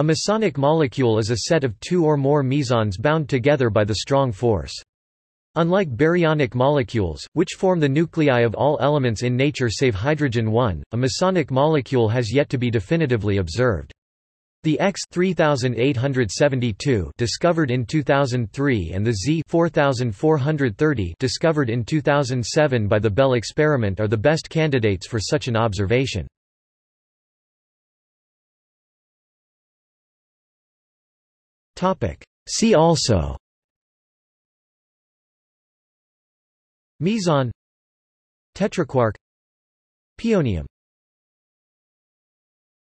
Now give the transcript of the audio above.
A mesonic molecule is a set of two or more mesons bound together by the strong force. Unlike baryonic molecules, which form the nuclei of all elements in nature save hydrogen-1, a mesonic molecule has yet to be definitively observed. The X 3872 discovered in 2003 and the Z 4430 discovered in 2007 by the Belle experiment are the best candidates for such an observation. See also. Meson Tetraquark Pionium